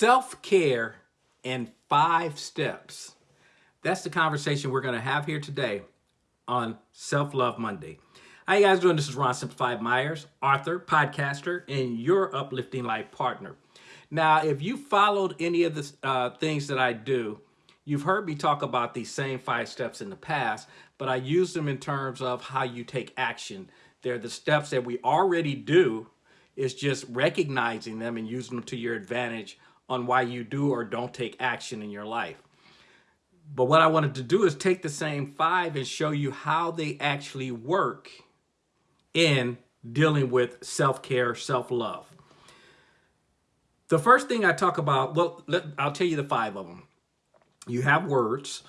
Self-care in five steps. That's the conversation we're going to have here today on Self-Love Monday. How you guys doing? This is Ron Simplified Myers, author, podcaster, and your uplifting life partner. Now, if you followed any of the uh, things that I do, you've heard me talk about these same five steps in the past, but I use them in terms of how you take action. They're the steps that we already do is just recognizing them and using them to your advantage on why you do or don't take action in your life. But what I wanted to do is take the same five and show you how they actually work in dealing with self-care, self-love. The first thing I talk about, well, let, I'll tell you the five of them. You have words.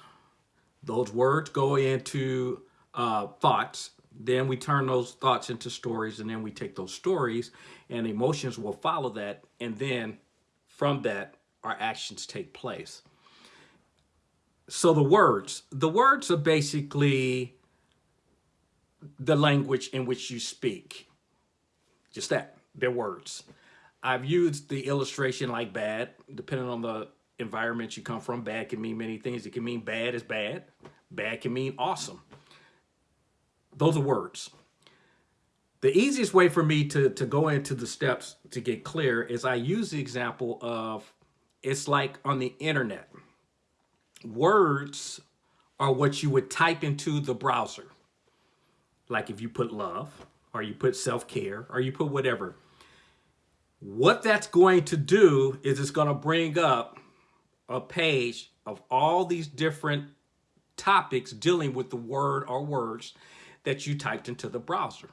Those words go into uh, thoughts. Then we turn those thoughts into stories, and then we take those stories, and emotions will follow that. And then from that, our actions take place. So the words, the words are basically the language in which you speak. Just that, they're words. I've used the illustration like bad, depending on the environment you come from. Bad can mean many things. It can mean bad is bad. Bad can mean awesome. Those are words. The easiest way for me to, to go into the steps to get clear is I use the example of it's like on the internet. Words are what you would type into the browser. Like if you put love or you put self-care or you put whatever. What that's going to do is it's going to bring up a page of all these different topics dealing with the word or words that you typed into the browser.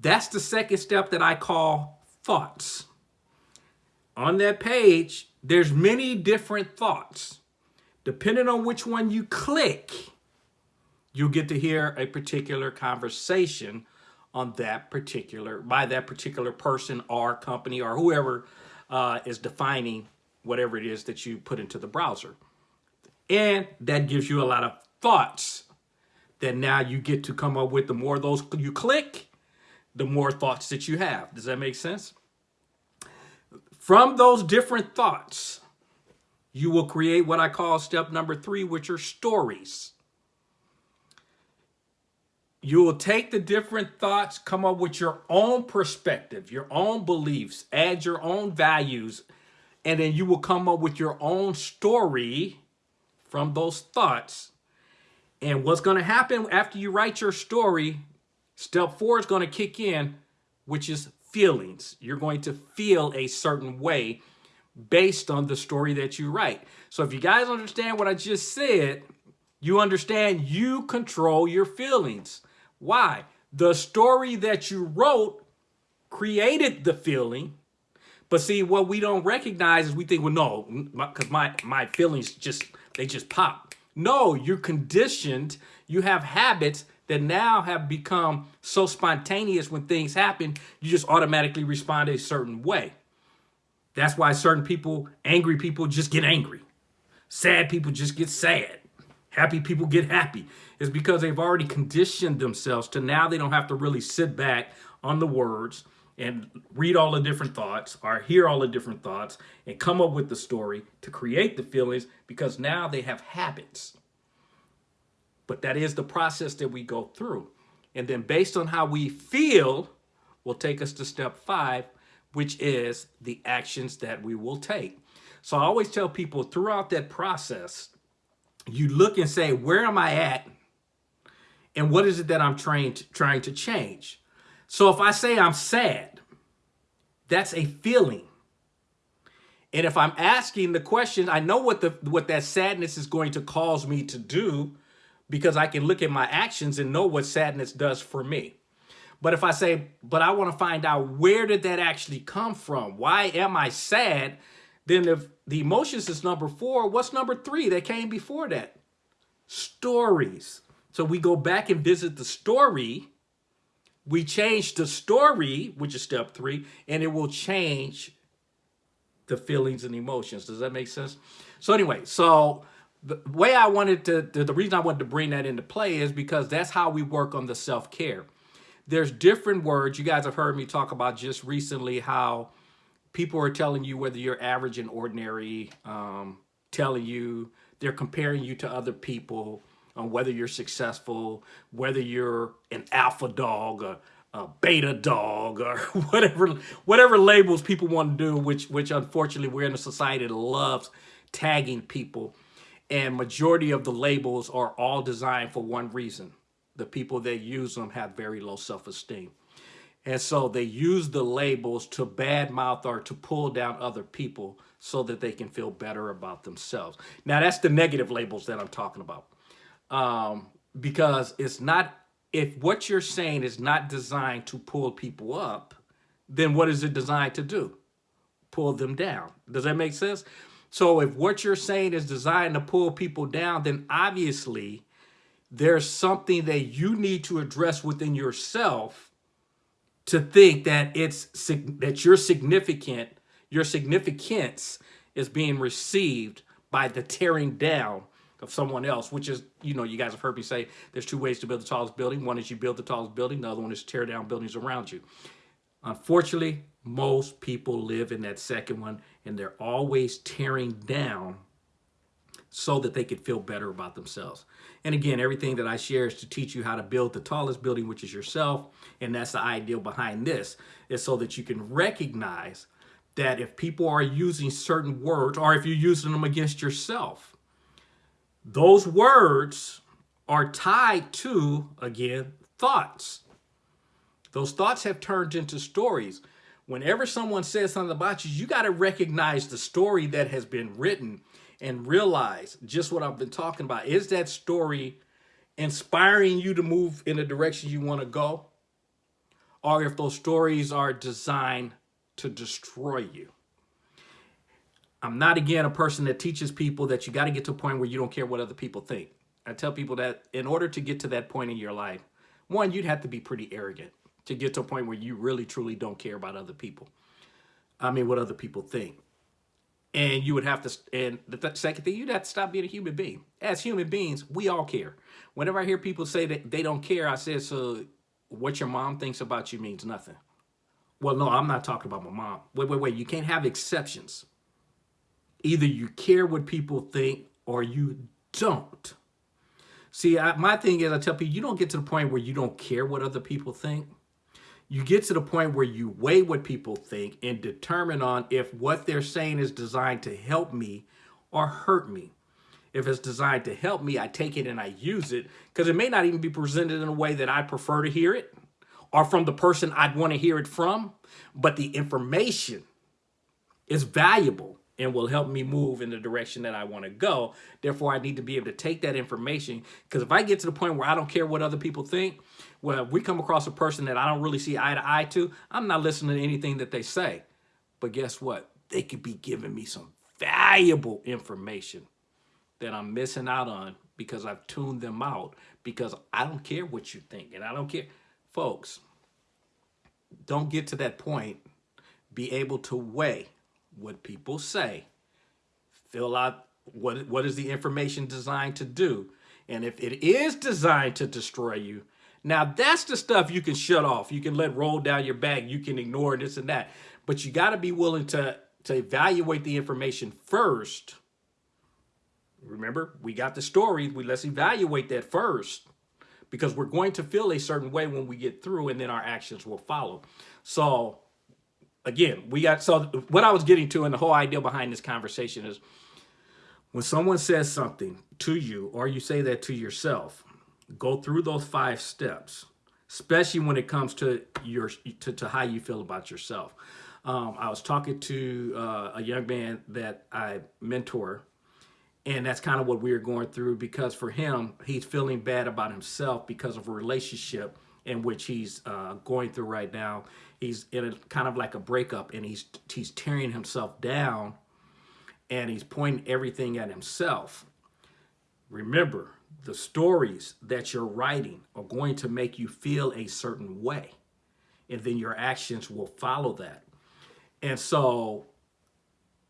That's the second step that I call thoughts. On that page, there's many different thoughts. Depending on which one you click, you'll get to hear a particular conversation on that particular, by that particular person or company or whoever uh, is defining whatever it is that you put into the browser. And that gives you a lot of thoughts that now you get to come up with the more those you click, the more thoughts that you have. Does that make sense? From those different thoughts, you will create what I call step number three, which are stories. You will take the different thoughts, come up with your own perspective, your own beliefs, add your own values, and then you will come up with your own story from those thoughts. And what's going to happen after you write your story Step four is going to kick in, which is feelings. You're going to feel a certain way based on the story that you write. So if you guys understand what I just said, you understand you control your feelings. Why? The story that you wrote created the feeling. But see, what we don't recognize is we think, well, no, because my, my feelings just, they just pop. No, you're conditioned. You have habits that now have become so spontaneous when things happen, you just automatically respond a certain way. That's why certain people, angry people just get angry. Sad people just get sad. Happy people get happy. It's because they've already conditioned themselves to now they don't have to really sit back on the words and read all the different thoughts or hear all the different thoughts and come up with the story to create the feelings because now they have habits. But that is the process that we go through. And then based on how we feel will take us to step five, which is the actions that we will take. So I always tell people throughout that process, you look and say, where am I at? And what is it that I'm trying to, trying to change? So if I say I'm sad, that's a feeling. And if I'm asking the question, I know what the what that sadness is going to cause me to do because I can look at my actions and know what sadness does for me. But if I say, but I want to find out where did that actually come from? Why am I sad? Then if the emotions is number four, what's number three that came before that? Stories. So we go back and visit the story. We change the story, which is step three, and it will change the feelings and emotions. Does that make sense? So anyway, so the way I wanted to, the, the reason I wanted to bring that into play is because that's how we work on the self-care. There's different words. You guys have heard me talk about just recently how people are telling you whether you're average and ordinary, um, telling you, they're comparing you to other people on whether you're successful, whether you're an alpha dog, a, a beta dog, or whatever whatever labels people want to do, which which unfortunately we're in a society that loves tagging people. And majority of the labels are all designed for one reason. The people that use them have very low self-esteem. And so they use the labels to badmouth or to pull down other people so that they can feel better about themselves. Now that's the negative labels that I'm talking about. Um, because it's not, if what you're saying is not designed to pull people up, then what is it designed to do? Pull them down. Does that make sense? So if what you're saying is designed to pull people down, then obviously there's something that you need to address within yourself to think that it's that your significant your significance is being received by the tearing down of someone else, which is, you know, you guys have heard me say there's two ways to build the tallest building. One is you build the tallest building. The other one is tear down buildings around you. Unfortunately, most people live in that second one and they're always tearing down so that they could feel better about themselves. And again, everything that I share is to teach you how to build the tallest building, which is yourself. And that's the ideal behind this, is so that you can recognize that if people are using certain words or if you're using them against yourself, those words are tied to, again, thoughts. Those thoughts have turned into stories. Whenever someone says something about you, you got to recognize the story that has been written and realize just what I've been talking about. Is that story inspiring you to move in the direction you want to go? Or if those stories are designed to destroy you. I'm not, again, a person that teaches people that you got to get to a point where you don't care what other people think. I tell people that in order to get to that point in your life, one, you'd have to be pretty arrogant to get to a point where you really, truly don't care about other people. I mean, what other people think. And you would have to and the th second thing you'd have to stop being a human being. As human beings we all care. Whenever i hear people say that they don't care i say so what your mom thinks about you means nothing. Well no i'm not talking about my mom. Wait wait wait you can't have exceptions. Either you care what people think or you don't. See I, my thing is i tell people you don't get to the point where you don't care what other people think you get to the point where you weigh what people think and determine on if what they're saying is designed to help me or hurt me. If it's designed to help me, I take it and I use it because it may not even be presented in a way that I prefer to hear it or from the person I'd want to hear it from, but the information is valuable and will help me move in the direction that I want to go. Therefore, I need to be able to take that information because if I get to the point where I don't care what other people think, well, if we come across a person that I don't really see eye to eye to, I'm not listening to anything that they say. But guess what? They could be giving me some valuable information that I'm missing out on because I've tuned them out because I don't care what you think and I don't care. Folks, don't get to that point. Be able to weigh what people say. Fill out what, what is the information designed to do. And if it is designed to destroy you, now that's the stuff you can shut off. You can let roll down your back. You can ignore this and that. But you got to be willing to, to evaluate the information first. Remember, we got the story. We let's evaluate that first because we're going to feel a certain way when we get through and then our actions will follow. So again, we got, so what I was getting to and the whole idea behind this conversation is when someone says something to you or you say that to yourself, go through those five steps, especially when it comes to your to, to how you feel about yourself. Um, I was talking to uh, a young man that I mentor, and that's kind of what we are going through because for him, he's feeling bad about himself because of a relationship in which he's uh, going through right now. He's in a kind of like a breakup, and he's he's tearing himself down, and he's pointing everything at himself. Remember, the stories that you're writing are going to make you feel a certain way. And then your actions will follow that. And so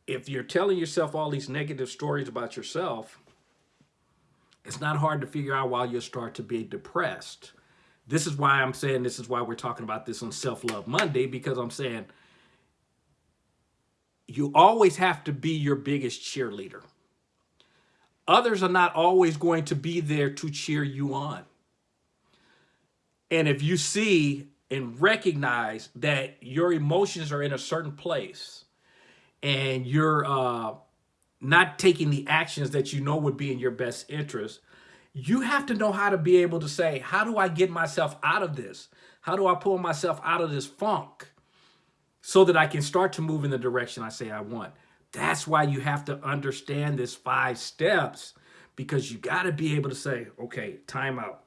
if you're telling yourself all these negative stories about yourself, it's not hard to figure out why you'll start to be depressed. This is why I'm saying this is why we're talking about this on Self-Love Monday, because I'm saying you always have to be your biggest cheerleader. Others are not always going to be there to cheer you on. And if you see and recognize that your emotions are in a certain place and you're uh, not taking the actions that you know would be in your best interest, you have to know how to be able to say, how do I get myself out of this? How do I pull myself out of this funk so that I can start to move in the direction I say I want? That's why you have to understand this five steps because you got to be able to say, okay, time out.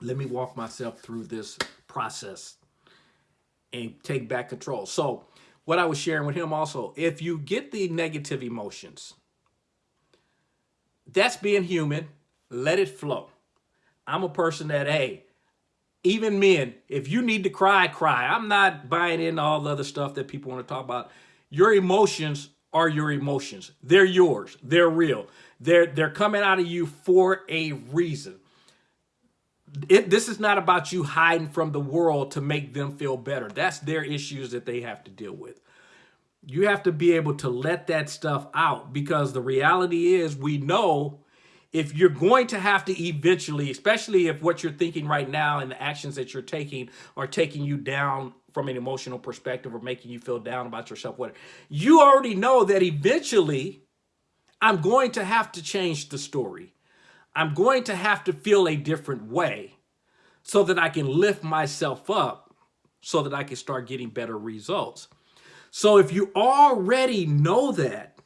Let me walk myself through this process and take back control. So what I was sharing with him also, if you get the negative emotions, that's being human. Let it flow. I'm a person that, hey, even men, if you need to cry, cry. I'm not buying in all the other stuff that people want to talk about. Your emotions are your emotions. They're yours. They're real. They're, they're coming out of you for a reason. It, this is not about you hiding from the world to make them feel better. That's their issues that they have to deal with. You have to be able to let that stuff out because the reality is we know if you're going to have to eventually, especially if what you're thinking right now and the actions that you're taking are taking you down from an emotional perspective or making you feel down about yourself, whatever, you already know that eventually I'm going to have to change the story. I'm going to have to feel a different way so that I can lift myself up so that I can start getting better results. So if you already know that,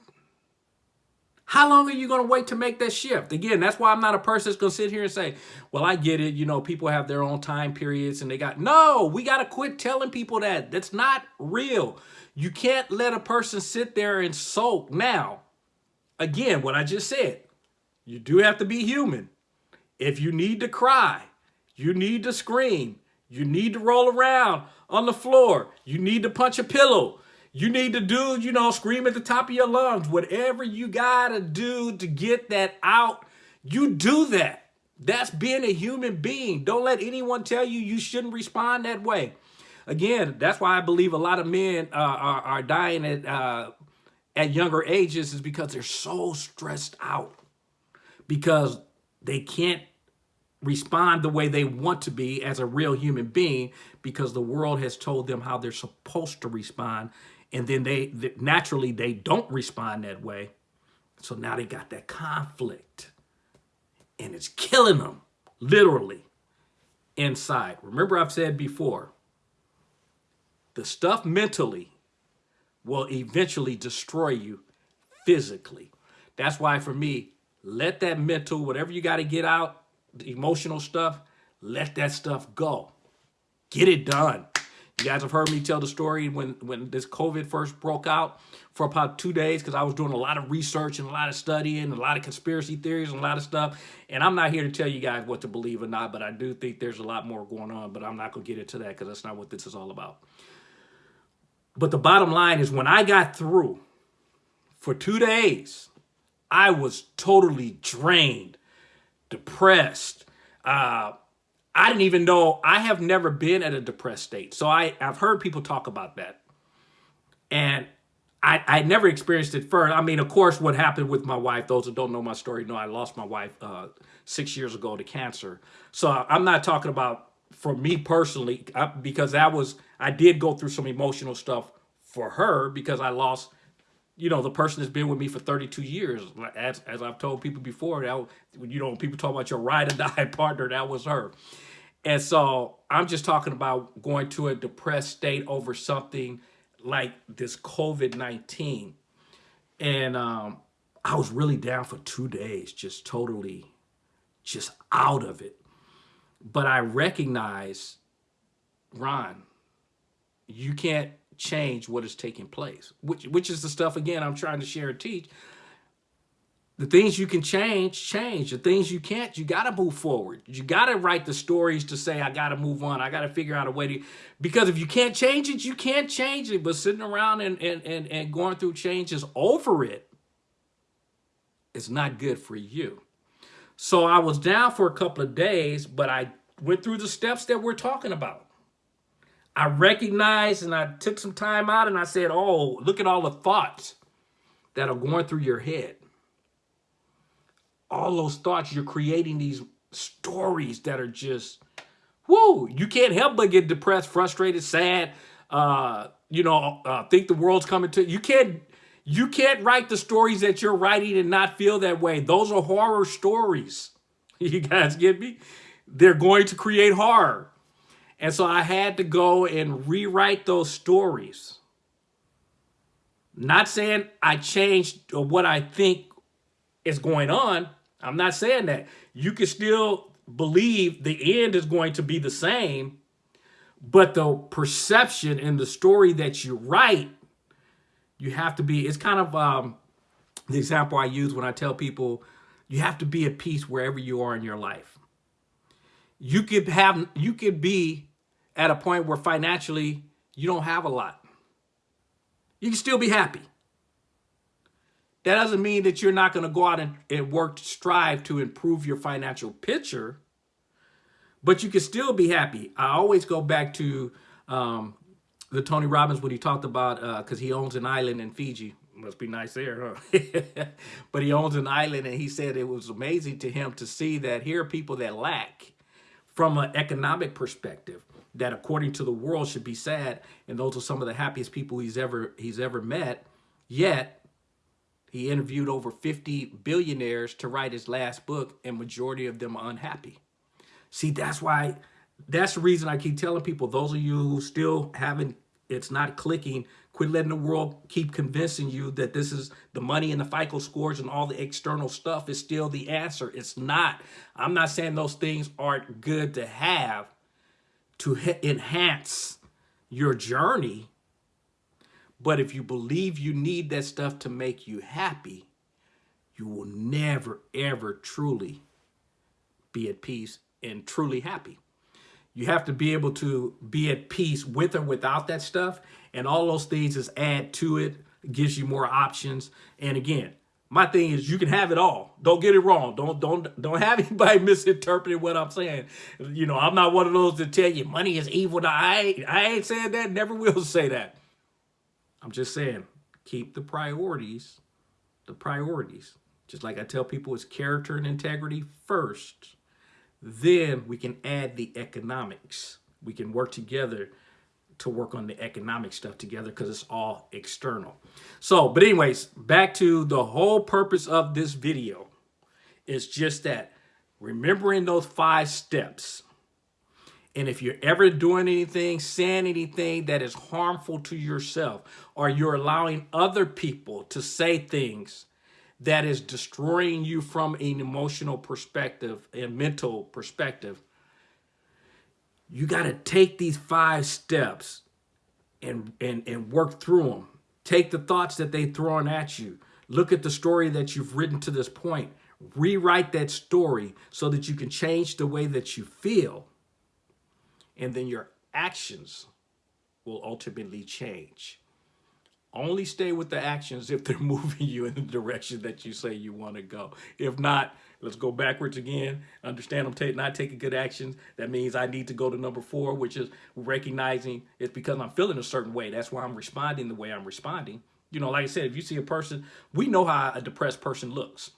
how long are you going to wait to make that shift? Again, that's why I'm not a person that's going to sit here and say, well, I get it. You know, people have their own time periods and they got, no, we got to quit telling people that. That's not real. You can't let a person sit there and sulk. Now, again, what I just said, you do have to be human. If you need to cry, you need to scream, you need to roll around on the floor, you need to punch a pillow, you need to do, you know, scream at the top of your lungs. Whatever you got to do to get that out, you do that. That's being a human being. Don't let anyone tell you you shouldn't respond that way. Again, that's why I believe a lot of men uh, are, are, dying at, uh, at younger ages is because they're so stressed out because they can't respond the way they want to be as a real human being because the world has told them how they're supposed to respond and then they, they naturally they don't respond that way. So now they got that conflict and it's killing them literally inside. Remember I've said before, the stuff mentally will eventually destroy you physically. That's why for me, let that mental, whatever you got to get out, the emotional stuff, let that stuff go. Get it done. You guys have heard me tell the story when, when this COVID first broke out for about two days because I was doing a lot of research and a lot of studying, a lot of conspiracy theories and a lot of stuff. And I'm not here to tell you guys what to believe or not, but I do think there's a lot more going on, but I'm not going to get into that because that's not what this is all about. But the bottom line is when I got through for two days, I was totally drained, depressed, uh, I didn't even know, I have never been at a depressed state. So I, I've heard people talk about that. And I, I never experienced it first. I mean, of course, what happened with my wife, those who don't know my story know I lost my wife uh, six years ago to cancer. So I'm not talking about for me personally, because that was, I did go through some emotional stuff for her because I lost, you know, the person that's been with me for 32 years. As, as I've told people before, that, you know, people talk about your ride or die partner, that was her. And so I'm just talking about going to a depressed state over something like this COVID-19. And um, I was really down for two days, just totally just out of it. But I recognize, Ron, you can't change what is taking place, which, which is the stuff, again, I'm trying to share and teach. The things you can change, change. The things you can't, you got to move forward. You got to write the stories to say, I got to move on. I got to figure out a way to, because if you can't change it, you can't change it. But sitting around and, and, and, and going through changes over it is not good for you. So I was down for a couple of days, but I went through the steps that we're talking about. I recognized and I took some time out and I said, oh, look at all the thoughts that are going through your head. All those thoughts, you're creating these stories that are just, whoo, you can't help but get depressed, frustrated, sad, uh, you know, uh, think the world's coming to you. Can't, you can't write the stories that you're writing and not feel that way. Those are horror stories. You guys get me? They're going to create horror. And so I had to go and rewrite those stories. Not saying I changed what I think is going on. I'm not saying that. You can still believe the end is going to be the same, but the perception and the story that you write, you have to be, it's kind of um, the example I use when I tell people, you have to be at peace wherever you are in your life. You could have, you could be at a point where financially you don't have a lot. You can still be happy. That doesn't mean that you're not going to go out and, and work strive to improve your financial picture, but you can still be happy. I always go back to um, the Tony Robbins when he talked about, because uh, he owns an island in Fiji. Must be nice there, huh? but he owns an island and he said it was amazing to him to see that here are people that lack from an economic perspective that according to the world should be sad and those are some of the happiest people he's ever he's ever met yet he interviewed over 50 billionaires to write his last book and majority of them are unhappy see that's why that's the reason i keep telling people those of you who still haven't it's not clicking quit letting the world keep convincing you that this is the money and the FICO scores and all the external stuff is still the answer. It's not. I'm not saying those things aren't good to have, to enhance your journey. But if you believe you need that stuff to make you happy, you will never, ever truly be at peace and truly happy. You have to be able to be at peace with or without that stuff. And all those things is add to it, gives you more options. And again, my thing is you can have it all. Don't get it wrong. Don't don't don't have anybody misinterpreting what I'm saying. You know, I'm not one of those to tell you money is evil. I ain't, I ain't saying that. Never will say that. I'm just saying keep the priorities, the priorities. Just like I tell people, it's character and integrity first. Then we can add the economics. We can work together to work on the economic stuff together because it's all external. So, but anyways, back to the whole purpose of this video is just that remembering those five steps. And if you're ever doing anything, saying anything that is harmful to yourself, or you're allowing other people to say things that is destroying you from an emotional perspective and mental perspective, you got to take these five steps and, and, and work through them. Take the thoughts that they throwing at you. Look at the story that you've written to this point. Rewrite that story so that you can change the way that you feel. And then your actions will ultimately change. Only stay with the actions if they're moving you in the direction that you say you want to go. If not, let's go backwards again. Understand I'm not taking good actions. That means I need to go to number four, which is recognizing it's because I'm feeling a certain way. That's why I'm responding the way I'm responding. You know, like I said, if you see a person, we know how a depressed person looks.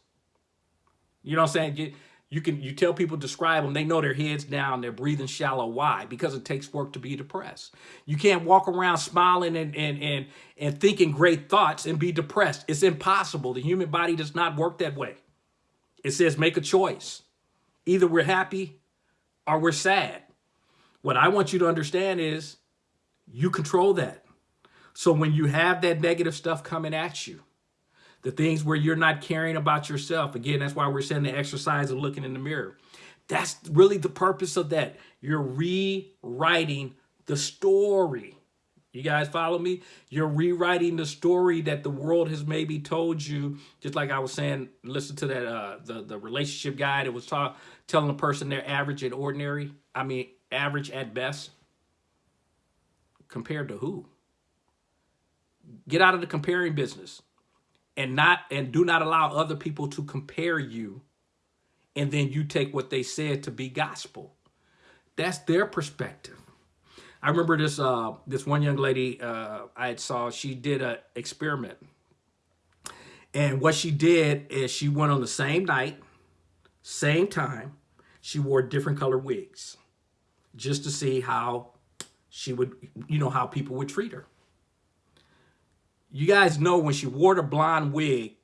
You know what I'm saying? You can you tell people describe them, they know their heads down, they're breathing shallow. Why? Because it takes work to be depressed. You can't walk around smiling and and and and thinking great thoughts and be depressed. It's impossible. The human body does not work that way. It says make a choice. Either we're happy or we're sad. What I want you to understand is you control that. So when you have that negative stuff coming at you, the things where you're not caring about yourself. Again, that's why we're saying the exercise of looking in the mirror. That's really the purpose of that. You're rewriting the story. You guys follow me? You're rewriting the story that the world has maybe told you. Just like I was saying, listen to that uh, the the relationship guy that was talk, telling a person they're average and ordinary. I mean, average at best. Compared to who? Get out of the comparing business and not and do not allow other people to compare you and then you take what they said to be gospel. That's their perspective. I remember this uh, this one young lady uh, I saw. She did an experiment, and what she did is she went on the same night, same time. She wore different color wigs, just to see how she would, you know, how people would treat her. You guys know when she wore the blonde wig,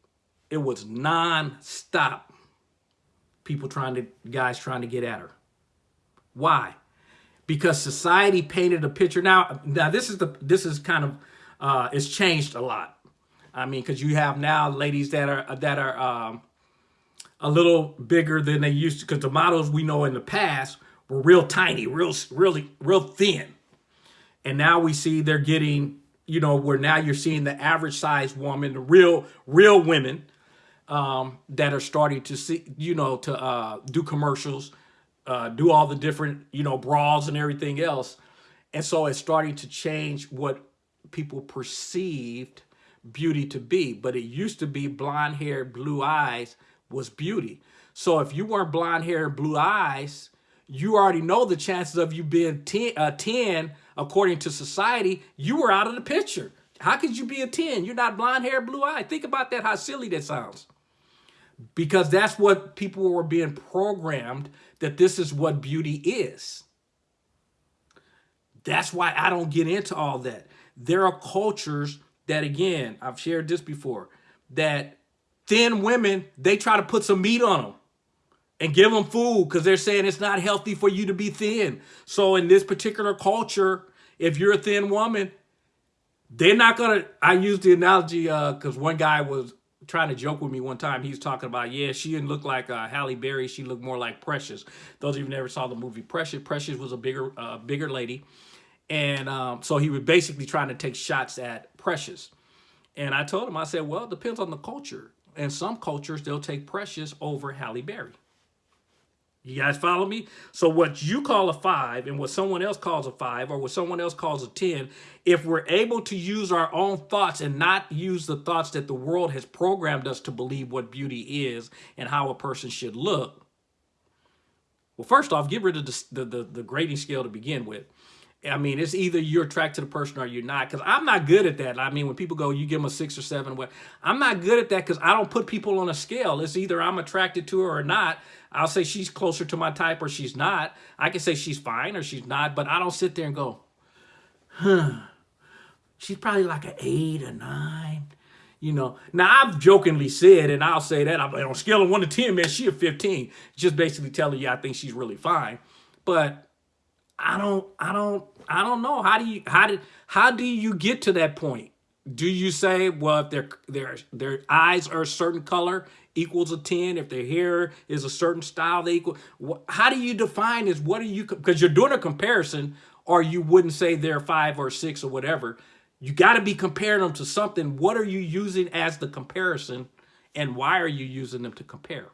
it was non-stop people trying to, guys trying to get at her. Why? Because society painted a picture. Now, now this is the, this is kind of, uh, it's changed a lot. I mean, because you have now ladies that are, that are um, a little bigger than they used to, because the models we know in the past were real tiny, real, really, real thin. And now we see they're getting, you know, where now you're seeing the average size woman, the real, real women um, that are starting to see, you know, to uh, do commercials, uh, do all the different, you know, bras and everything else. And so it's starting to change what people perceived beauty to be. But it used to be blonde hair, blue eyes was beauty. So if you weren't blonde hair, blue eyes, you already know the chances of you being 10, uh, 10 according to society, you were out of the picture. How could you be a 10? You're not blonde hair, blue eye. Think about that, how silly that sounds because that's what people were being programmed that this is what beauty is. That's why I don't get into all that. There are cultures that, again, I've shared this before, that thin women, they try to put some meat on them and give them food because they're saying it's not healthy for you to be thin. So in this particular culture, if you're a thin woman, they're not going to, I use the analogy because uh, one guy was trying to joke with me one time. He was talking about, yeah, she didn't look like uh, Halle Berry. She looked more like Precious. Those of you never saw the movie Precious, Precious was a bigger, uh, bigger lady. And um, so he was basically trying to take shots at Precious. And I told him, I said, well, it depends on the culture. In some cultures, they'll take Precious over Halle Berry. You guys follow me? So what you call a five and what someone else calls a five or what someone else calls a 10, if we're able to use our own thoughts and not use the thoughts that the world has programmed us to believe what beauty is and how a person should look, well, first off, get rid of the, the, the, the grading scale to begin with. I mean, it's either you're attracted to the person or you're not. Because I'm not good at that. I mean, when people go, you give them a six or seven. What I'm not good at that because I don't put people on a scale. It's either I'm attracted to her or not. I'll say she's closer to my type or she's not. I can say she's fine or she's not, but I don't sit there and go, huh, she's probably like an eight or nine. You know, now I've jokingly said, and I'll say that, I'm on a scale of one to 10, man, she a 15. Just basically telling you I think she's really fine. But I don't, I don't, I don't know. How do you, how did, how do you get to that point? Do you say, well, if their, their, their eyes are a certain color equals a 10, if their hair is a certain style, they equal, how do you define this? What are you, because you're doing a comparison or you wouldn't say they're five or six or whatever. You got to be comparing them to something. What are you using as the comparison and why are you using them to compare?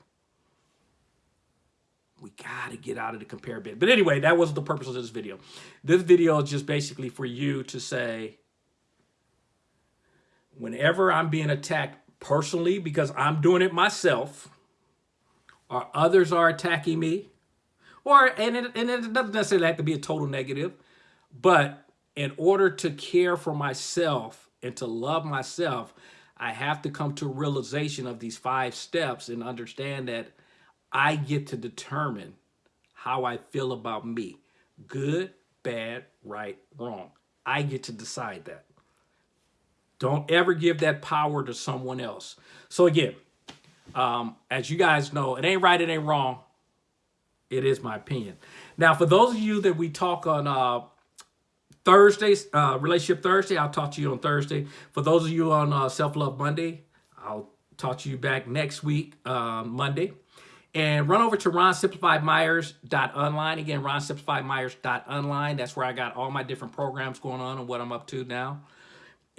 We got to get out of the compare bit. But anyway, that wasn't the purpose of this video. This video is just basically for you to say, whenever I'm being attacked personally because I'm doing it myself, or others are attacking me, or, and it, and it doesn't necessarily have to be a total negative, but in order to care for myself and to love myself, I have to come to realization of these five steps and understand that I get to determine how I feel about me. Good, bad, right, wrong. I get to decide that. Don't ever give that power to someone else. So again, um, as you guys know, it ain't right, it ain't wrong. It is my opinion. Now, for those of you that we talk on uh, Thursdays, uh, Relationship Thursday, I'll talk to you on Thursday. For those of you on uh, Self-Love Monday, I'll talk to you back next week, uh, Monday. And run over to ronsimplifiedmyers.online. Again, ronsimplifiedmyers.online. That's where I got all my different programs going on and what I'm up to now.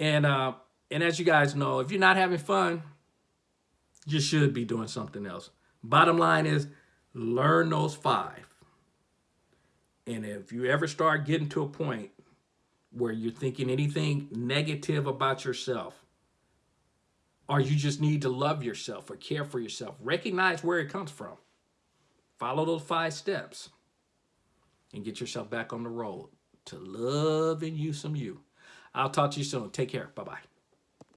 And uh, and as you guys know, if you're not having fun, you should be doing something else. Bottom line is learn those five. And if you ever start getting to a point where you're thinking anything negative about yourself, or you just need to love yourself or care for yourself. Recognize where it comes from. Follow those five steps and get yourself back on the road to loving you some you. I'll talk to you soon. Take care. Bye bye.